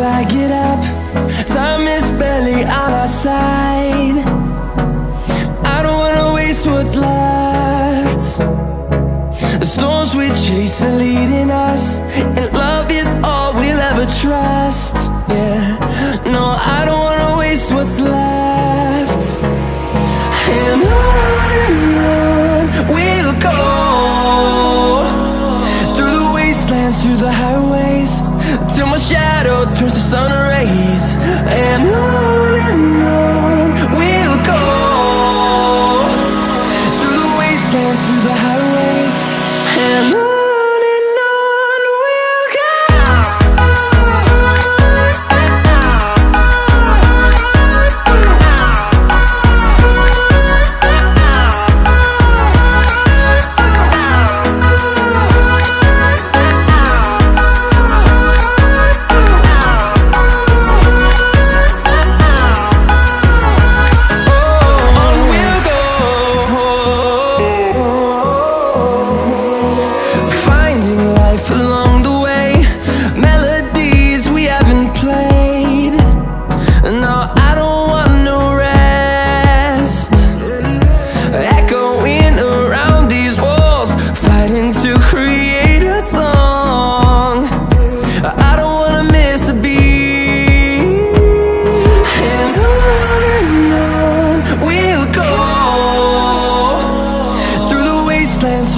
till I get up. Time is barely on our side. I don't wanna waste what's left. The storms we chase are leading us And love is all we'll ever trust. Yeah, no, I don't wanna waste what's left. And Through turns to sun rays And on and on We'll go. Through the wastelands, through the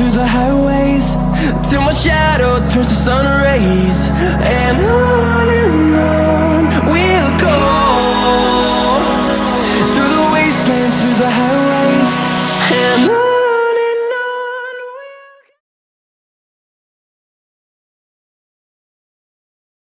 through the highways. Till my shadow turns to sun rays.